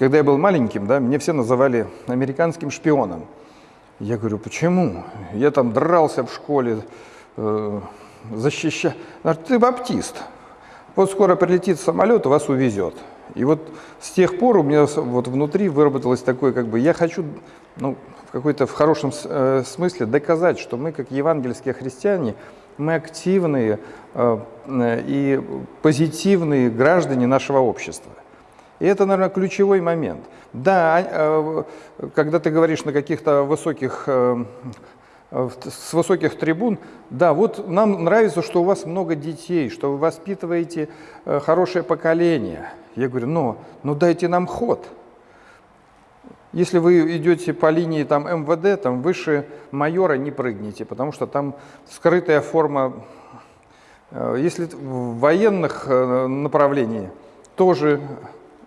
Когда я был маленьким, да, меня все называли американским шпионом. Я говорю, почему? Я там дрался в школе, э, защищал. Ты баптист. Вот скоро прилетит самолет, вас увезет. И вот с тех пор у меня вот внутри выработалось такое, как бы, я хочу, ну, в какой-то в хорошем э, смысле доказать, что мы, как евангельские христиане, мы активные э, и позитивные граждане нашего общества. И это, наверное, ключевой момент. Да, э, когда ты говоришь на каких-то высоких, э, с высоких трибун, да, вот нам нравится, что у вас много детей, что вы воспитываете э, хорошее поколение. Я говорю, но, ну дайте нам ход. Если вы идете по линии там, МВД, там выше майора не прыгните, потому что там скрытая форма. Если в военных направлениях тоже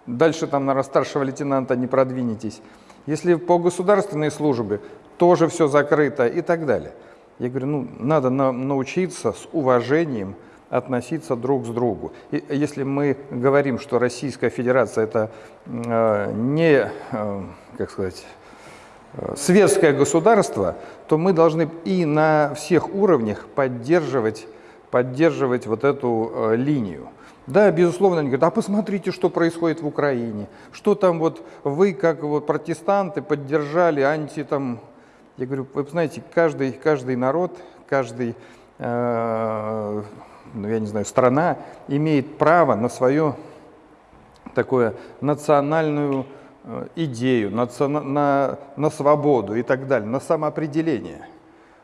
дальше там, наверное, старшего лейтенанта не продвинетесь. Если по государственной службе, тоже все закрыто и так далее. Я говорю, ну, надо на, научиться с уважением относиться друг к другу. И если мы говорим, что Российская Федерация это э, не, э, как сказать, э, светское государство, то мы должны и на всех уровнях поддерживать, поддерживать вот эту э, линию. Да, безусловно, они говорят, а посмотрите, что происходит в Украине, что там вот вы, как вот протестанты, поддержали анти там... Я говорю, вы знаете, каждый, каждый народ, каждый, э, ну, я не знаю, страна имеет право на свою такую национальную э, идею, на, на, на свободу и так далее, на самоопределение.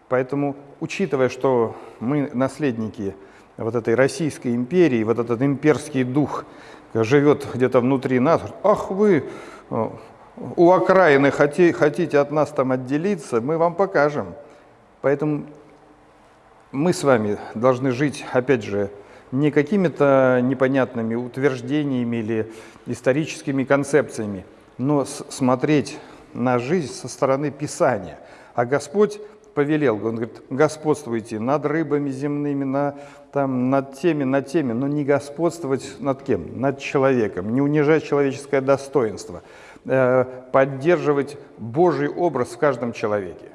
Поэтому, учитывая, что мы наследники вот этой Российской империи, вот этот имперский дух живет где-то внутри нас. Ах вы, э, у окраины хотите от нас там отделиться, мы вам покажем. Поэтому мы с вами должны жить, опять же, не какими-то непонятными утверждениями или историческими концепциями, но смотреть на жизнь со стороны Писания. А Господь повелел, он говорит, господствуйте над рыбами земными, на, там, над теми, над теми, но не господствовать над кем? Над человеком, не унижать человеческое достоинство, э, поддерживать Божий образ в каждом человеке.